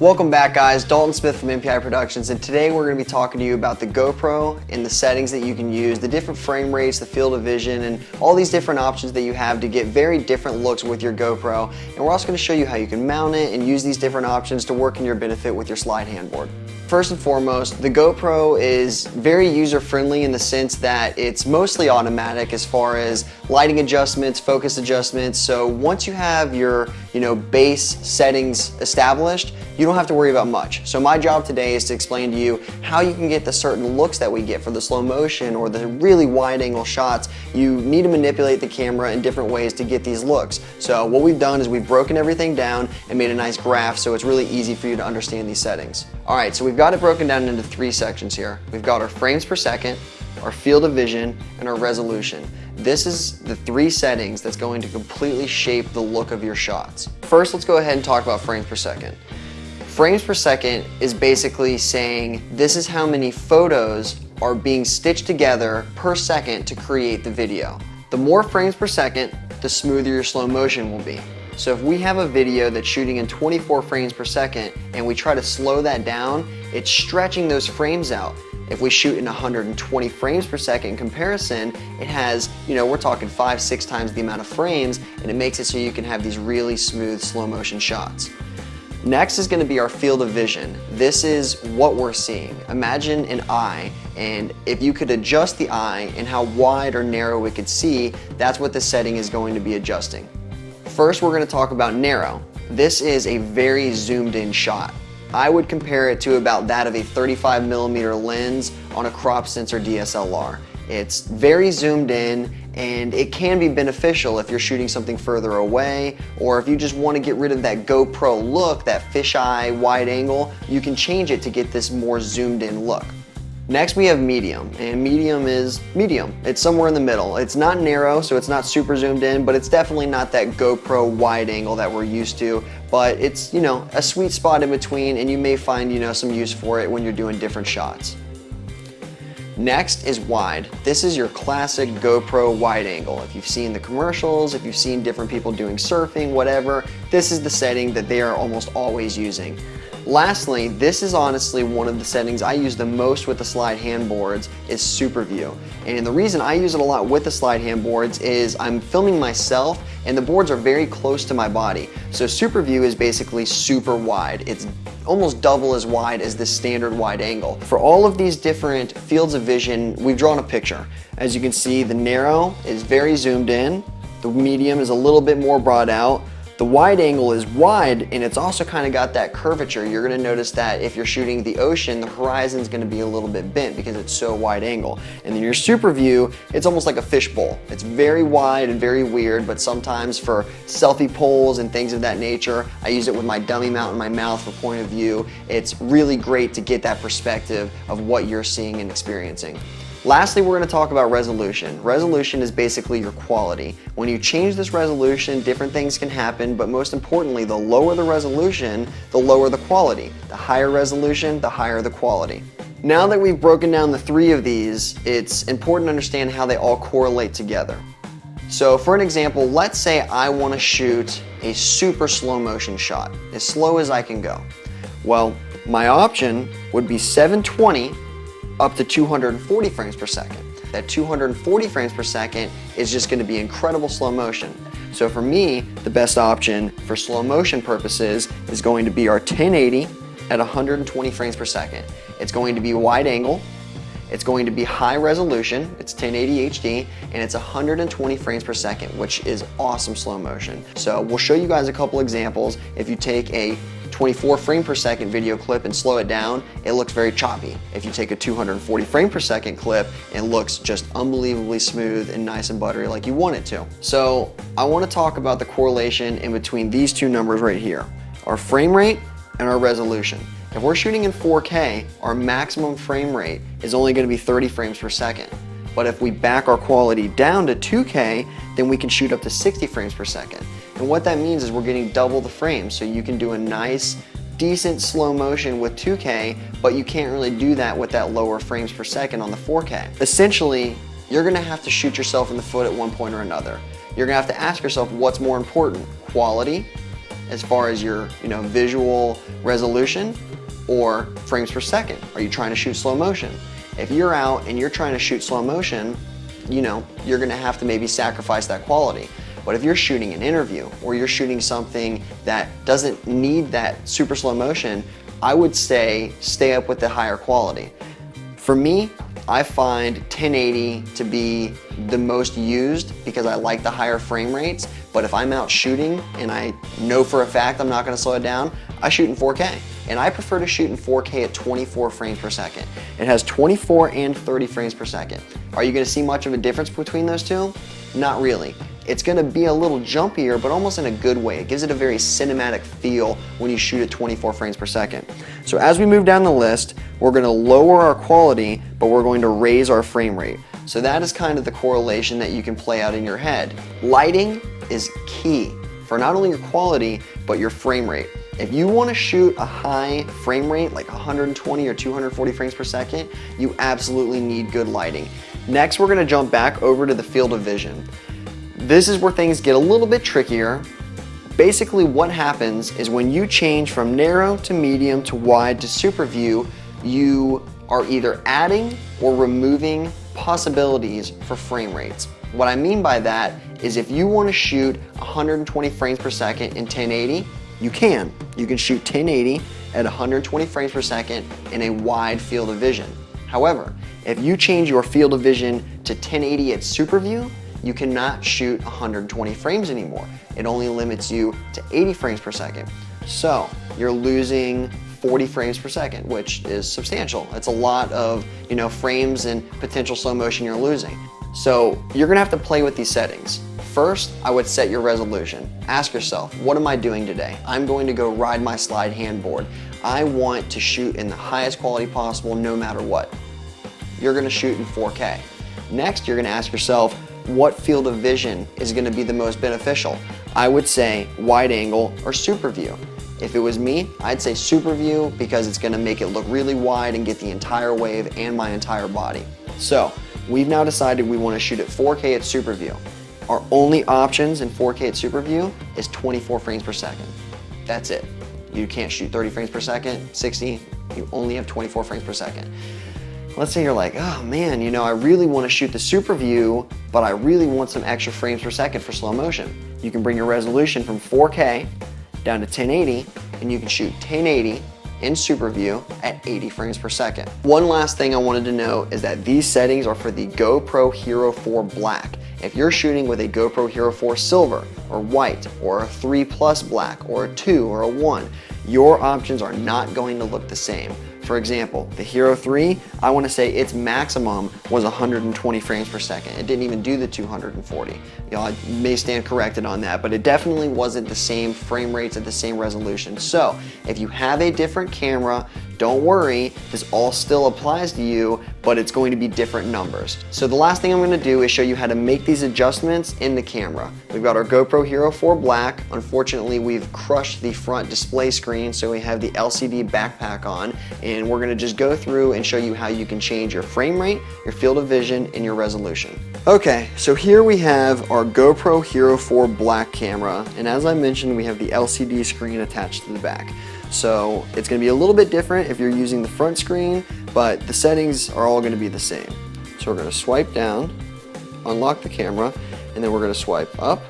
Welcome back guys, Dalton Smith from MPI Productions and today we're going to be talking to you about the GoPro and the settings that you can use, the different frame rates, the field of vision and all these different options that you have to get very different looks with your GoPro and we're also going to show you how you can mount it and use these different options to work in your benefit with your slide handboard. First and foremost, the GoPro is very user-friendly in the sense that it's mostly automatic as far as lighting adjustments, focus adjustments. So once you have your you know, base settings established, you don't have to worry about much. So my job today is to explain to you how you can get the certain looks that we get for the slow motion or the really wide angle shots. You need to manipulate the camera in different ways to get these looks. So what we've done is we've broken everything down and made a nice graph so it's really easy for you to understand these settings. All right, so we've got it broken down into three sections here. We've got our frames per second, our field of vision, and our resolution. This is the three settings that's going to completely shape the look of your shots. First, let's go ahead and talk about frames per second. Frames per second is basically saying this is how many photos are being stitched together per second to create the video. The more frames per second, the smoother your slow motion will be. So if we have a video that's shooting in 24 frames per second and we try to slow that down, it's stretching those frames out. If we shoot in 120 frames per second in comparison, it has, you know, we're talking five, six times the amount of frames and it makes it so you can have these really smooth slow motion shots. Next is going to be our field of vision. This is what we're seeing. Imagine an eye and if you could adjust the eye and how wide or narrow it could see, that's what the setting is going to be adjusting. First, we're going to talk about narrow. This is a very zoomed in shot. I would compare it to about that of a 35 millimeter lens on a crop sensor DSLR. It's very zoomed in and it can be beneficial if you're shooting something further away or if you just want to get rid of that GoPro look, that fisheye wide angle, you can change it to get this more zoomed in look. Next we have medium, and medium is medium. It's somewhere in the middle. It's not narrow, so it's not super zoomed in, but it's definitely not that GoPro wide angle that we're used to, but it's, you know, a sweet spot in between, and you may find, you know, some use for it when you're doing different shots. Next is wide. This is your classic GoPro wide angle. If you've seen the commercials, if you've seen different people doing surfing, whatever, this is the setting that they are almost always using. Lastly, this is honestly one of the settings I use the most with the slide handboards is Super View. And the reason I use it a lot with the slide handboards is I'm filming myself and the boards are very close to my body. So Super View is basically super wide. It's almost double as wide as the standard wide angle. For all of these different fields of vision, we've drawn a picture. As you can see, the narrow is very zoomed in, the medium is a little bit more brought out, the wide angle is wide and it's also kind of got that curvature. You're gonna notice that if you're shooting the ocean, the horizon's gonna be a little bit bent because it's so wide angle. And then your super view, it's almost like a fishbowl. It's very wide and very weird, but sometimes for selfie poles and things of that nature, I use it with my dummy mount in my mouth for point of view. It's really great to get that perspective of what you're seeing and experiencing. Lastly, we're going to talk about resolution. Resolution is basically your quality. When you change this resolution, different things can happen, but most importantly, the lower the resolution, the lower the quality. The higher resolution, the higher the quality. Now that we've broken down the three of these, it's important to understand how they all correlate together. So for an example, let's say I want to shoot a super slow motion shot, as slow as I can go. Well, my option would be 720 up to 240 frames per second. That 240 frames per second is just gonna be incredible slow motion. So for me, the best option for slow motion purposes is going to be our 1080 at 120 frames per second. It's going to be wide angle, it's going to be high resolution, it's 1080 HD, and it's 120 frames per second, which is awesome slow motion. So we'll show you guys a couple examples. If you take a 24 frame per second video clip and slow it down, it looks very choppy. If you take a 240 frame per second clip, it looks just unbelievably smooth and nice and buttery like you want it to. So I wanna talk about the correlation in between these two numbers right here, our frame rate and our resolution. If we're shooting in 4K, our maximum frame rate is only gonna be 30 frames per second. But if we back our quality down to 2K, then we can shoot up to 60 frames per second. And what that means is we're getting double the frames. So you can do a nice, decent slow motion with 2K, but you can't really do that with that lower frames per second on the 4K. Essentially, you're gonna have to shoot yourself in the foot at one point or another. You're gonna have to ask yourself what's more important, quality as far as your you know, visual resolution or frames per second? Are you trying to shoot slow motion? If you're out and you're trying to shoot slow motion, you know, you're gonna have to maybe sacrifice that quality. But if you're shooting an interview or you're shooting something that doesn't need that super slow motion, I would say stay up with the higher quality. For me, I find 1080 to be the most used because I like the higher frame rates, but if I'm out shooting and I know for a fact I'm not gonna slow it down, I shoot in 4K. And I prefer to shoot in 4K at 24 frames per second. It has 24 and 30 frames per second. Are you gonna see much of a difference between those two? Not really. It's gonna be a little jumpier, but almost in a good way. It gives it a very cinematic feel when you shoot at 24 frames per second. So as we move down the list, we're gonna lower our quality, but we're going to raise our frame rate. So that is kind of the correlation that you can play out in your head. Lighting is key for not only your quality, but your frame rate. If you wanna shoot a high frame rate, like 120 or 240 frames per second, you absolutely need good lighting. Next, we're gonna jump back over to the field of vision. This is where things get a little bit trickier. Basically what happens is when you change from narrow to medium to wide to super view, you are either adding or removing possibilities for frame rates. What I mean by that is if you want to shoot 120 frames per second in 1080, you can. You can shoot 1080 at 120 frames per second in a wide field of vision. However, if you change your field of vision to 1080 at super view, you cannot shoot 120 frames anymore. It only limits you to 80 frames per second. So you're losing 40 frames per second, which is substantial. It's a lot of you know frames and potential slow motion you're losing. So you're gonna have to play with these settings. First, I would set your resolution. Ask yourself, what am I doing today? I'm going to go ride my slide handboard. I want to shoot in the highest quality possible no matter what. You're gonna shoot in 4K. Next, you're gonna ask yourself, what field of vision is gonna be the most beneficial? I would say wide angle or super view. If it was me, I'd say super view because it's gonna make it look really wide and get the entire wave and my entire body. So, we've now decided we wanna shoot at 4K at super view. Our only options in 4K at super view is 24 frames per second. That's it. You can't shoot 30 frames per second, 60, you only have 24 frames per second. Let's say you're like, oh man, you know, I really want to shoot the super view, but I really want some extra frames per second for slow motion. You can bring your resolution from 4K down to 1080, and you can shoot 1080 in super view at 80 frames per second. One last thing I wanted to know is that these settings are for the GoPro Hero 4 Black. If you're shooting with a GoPro Hero 4 Silver or White or a 3 Plus Black or a 2 or a 1, your options are not going to look the same. For example, the Hero 3, I want to say its maximum was 120 frames per second. It didn't even do the 240. You know, I may stand corrected on that, but it definitely wasn't the same frame rates at the same resolution. So if you have a different camera, don't worry, this all still applies to you, but it's going to be different numbers. So the last thing I'm gonna do is show you how to make these adjustments in the camera. We've got our GoPro Hero 4 Black. Unfortunately, we've crushed the front display screen, so we have the LCD backpack on, and we're gonna just go through and show you how you can change your frame rate, your field of vision, and your resolution. Okay, so here we have our GoPro Hero 4 Black camera, and as I mentioned, we have the LCD screen attached to the back. So it's gonna be a little bit different if you're using the front screen, but the settings are all gonna be the same. So we're gonna swipe down, unlock the camera, and then we're gonna swipe up.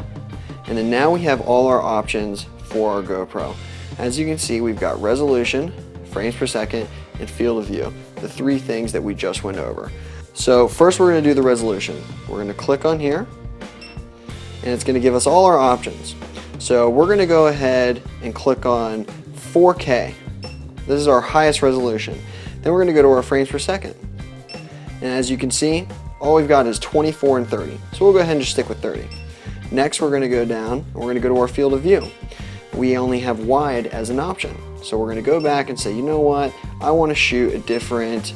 And then now we have all our options for our GoPro. As you can see, we've got resolution, frames per second, and field of view, the three things that we just went over. So first we're gonna do the resolution. We're gonna click on here, and it's gonna give us all our options. So we're gonna go ahead and click on 4K. This is our highest resolution. Then we're gonna go to our frames per second. And as you can see, all we've got is 24 and 30. So we'll go ahead and just stick with 30. Next, we're gonna go down, and we're gonna go to our field of view. We only have wide as an option. So we're gonna go back and say, you know what? I wanna shoot a different,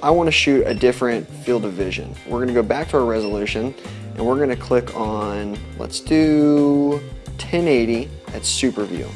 I wanna shoot a different field of vision. We're gonna go back to our resolution, and we're gonna click on, let's do 1080 at super view.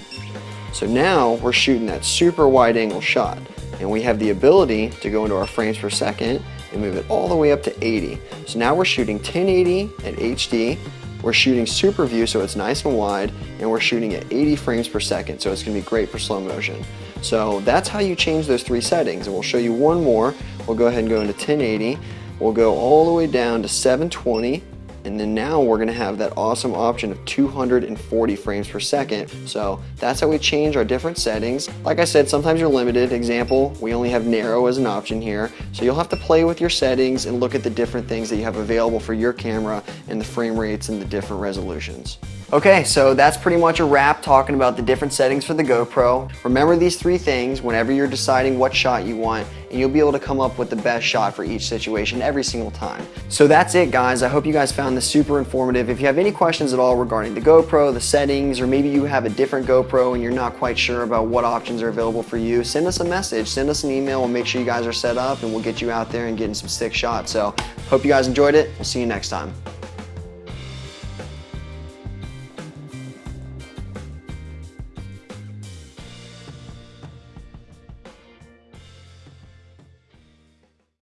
So now we're shooting that super wide angle shot and we have the ability to go into our frames per second and move it all the way up to 80. So now we're shooting 1080 at HD We're shooting super view, so it's nice and wide, and we're shooting at 80 frames per second, so it's gonna be great for slow motion. So that's how you change those three settings, and we'll show you one more. We'll go ahead and go into 1080. We'll go all the way down to 720, and then now we're gonna have that awesome option of 240 frames per second. So that's how we change our different settings. Like I said, sometimes you're limited. Example, we only have narrow as an option here. So you'll have to play with your settings and look at the different things that you have available for your camera and the frame rates and the different resolutions. Okay, so that's pretty much a wrap talking about the different settings for the GoPro. Remember these three things whenever you're deciding what shot you want and you'll be able to come up with the best shot for each situation every single time. So that's it guys. I hope you guys found this super informative. If you have any questions at all regarding the GoPro, the settings, or maybe you have a different GoPro and you're not quite sure about what options are available for you, send us a message, send us an email, we'll make sure you guys are set up and we'll get you out there and getting some sick shots. So hope you guys enjoyed it. We'll see you next time.